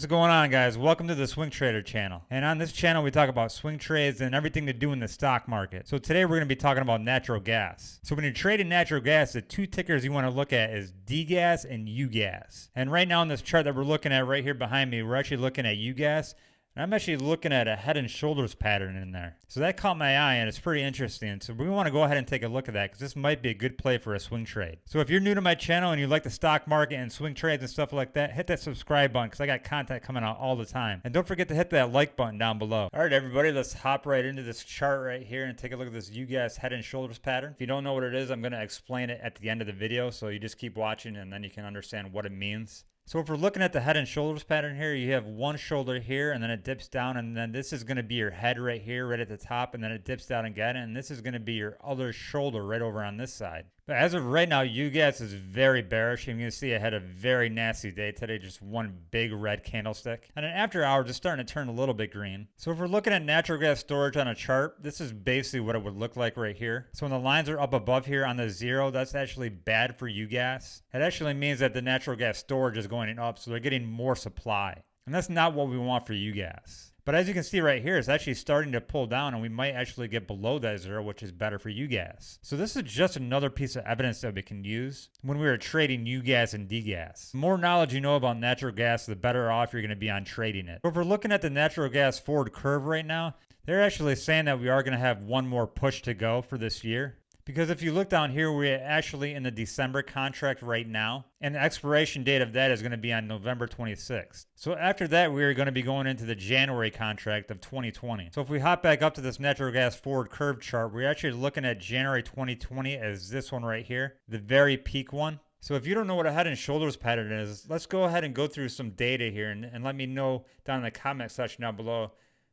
What's going on guys? Welcome to the Swing Trader channel. And on this channel we talk about swing trades and everything to do in the stock market. So today we're going to be talking about natural gas. So when you're trading natural gas, the two tickers you want to look at is DGAS and UGAS. And right now in this chart that we're looking at right here behind me, we're actually looking at UGAS and I'm actually looking at a head and shoulders pattern in there. So that caught my eye and it's pretty interesting. So we want to go ahead and take a look at that because this might be a good play for a swing trade. So if you're new to my channel and you like the stock market and swing trades and stuff like that, hit that subscribe button because I got content coming out all the time. And don't forget to hit that like button down below. All right, everybody, let's hop right into this chart right here and take a look at this UGAS head and shoulders pattern. If you don't know what it is, I'm going to explain it at the end of the video. So you just keep watching and then you can understand what it means. So if we're looking at the head and shoulders pattern here, you have one shoulder here and then it dips down and then this is going to be your head right here, right at the top, and then it dips down again. And this is going to be your other shoulder right over on this side. As of right now, UGAS is very bearish. You can see I had a very nasty day today, just one big red candlestick. And then after hours, it's starting to turn a little bit green. So if we're looking at natural gas storage on a chart, this is basically what it would look like right here. So when the lines are up above here on the zero, that's actually bad for UGAS. It actually means that the natural gas storage is going up, so they're getting more supply. And that's not what we want for UGAS. But as you can see right here, it's actually starting to pull down and we might actually get below that zero, which is better for UGAS. So this is just another piece of evidence that we can use when we are trading UGAS and DGAS. The more knowledge you know about natural gas, the better off you're going to be on trading it. But if we're looking at the natural gas forward curve right now, they're actually saying that we are going to have one more push to go for this year. Because if you look down here, we're actually in the December contract right now, and the expiration date of that is going to be on November 26th. So after that, we're going to be going into the January contract of 2020. So if we hop back up to this natural gas forward curve chart, we're actually looking at January 2020 as this one right here, the very peak one. So if you don't know what a head and shoulders pattern is, let's go ahead and go through some data here and, and let me know down in the comment section down below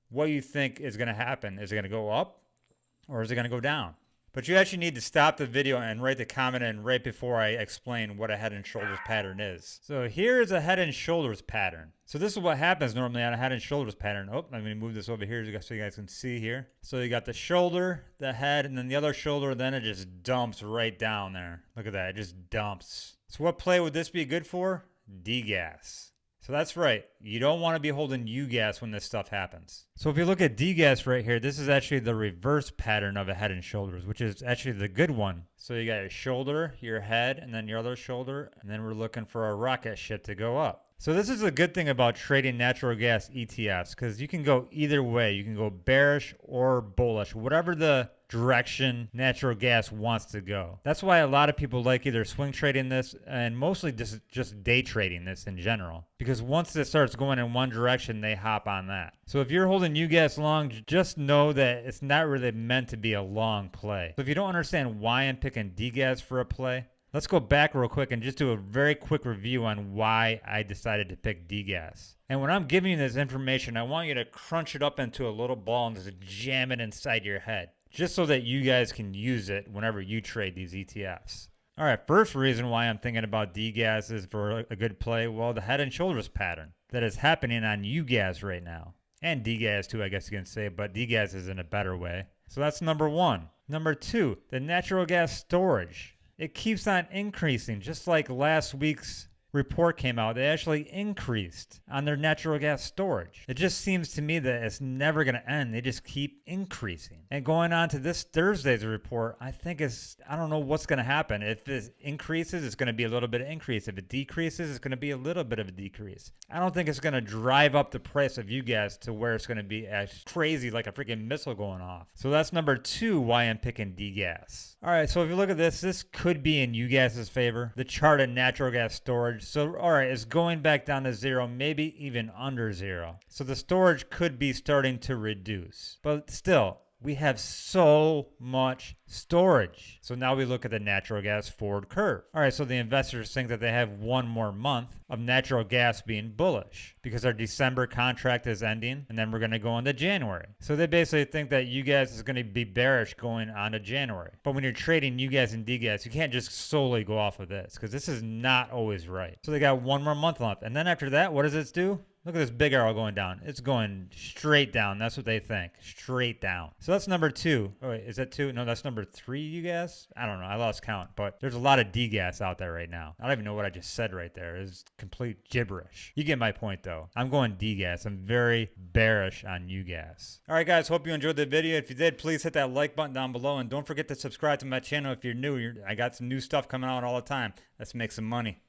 what you think is going to happen. Is it going to go up or is it going to go down? But you actually need to stop the video and write the comment in right before I explain what a head and shoulders pattern is. So here is a head and shoulders pattern. So this is what happens normally on a head and shoulders pattern. Oh, I'm to move this over here so you guys can see here. So you got the shoulder, the head, and then the other shoulder, then it just dumps right down there. Look at that, it just dumps. So what play would this be good for? DGAS. So that's right. You don't want to be holding U gas when this stuff happens. So if you look at DGAS right here, this is actually the reverse pattern of a head and shoulders, which is actually the good one. So you got your shoulder, your head, and then your other shoulder, and then we're looking for a rocket ship to go up. So this is a good thing about trading natural gas ETFs because you can go either way. You can go bearish or bullish, whatever the direction natural gas wants to go. That's why a lot of people like either swing trading this and mostly just just day trading this in general. Because once it starts going in one direction, they hop on that. So if you're holding UGAS long, just know that it's not really meant to be a long play. So if you don't understand why I'm picking DGAS for a play, Let's go back real quick and just do a very quick review on why I decided to pick DGAS. And when I'm giving you this information, I want you to crunch it up into a little ball and just jam it inside your head, just so that you guys can use it whenever you trade these ETFs. All right, first reason why I'm thinking about DGAS is for a good play, well, the head and shoulders pattern that is happening on UGAS right now. And DGAS too, I guess you can say, but DGAS is in a better way. So that's number one. Number two, the natural gas storage it keeps on increasing, just like last week's report came out, they actually increased on their natural gas storage. It just seems to me that it's never going to end. They just keep increasing. And going on to this Thursday's report, I think it's, I don't know what's going to happen. If it increases, it's going to be a little bit of increase. If it decreases, it's going to be a little bit of a decrease. I don't think it's going to drive up the price of UGAS to where it's going to be as crazy like a freaking missile going off. So that's number two why I'm picking D gas. All right, so if you look at this, this could be in UGAS's favor. The chart of natural gas storage so, all right, it's going back down to zero, maybe even under zero. So the storage could be starting to reduce. But still, we have so much storage. So now we look at the natural gas forward curve. All right, so the investors think that they have one more month of natural gas being bullish because our December contract is ending and then we're going to go into January. So they basically think that UGAS is going to be bearish going on to January. But when you're trading UGAS and DGAS, you can't just solely go off of this because this is not always right. So they got one more month left. And then after that, what does this do? Look at this big arrow going down. It's going straight down. That's what they think. Straight down. So that's number two. Oh, wait, is that two? No, that's number three, you guys? I don't know. I lost count. But there's a lot of D gas out there right now. I don't even know what I just said right there. It's complete gibberish. You get my point, though. I'm going D gas. I'm very bearish on U gas. All right, guys. Hope you enjoyed the video. If you did, please hit that like button down below. And don't forget to subscribe to my channel if you're new. I got some new stuff coming out all the time. Let's make some money.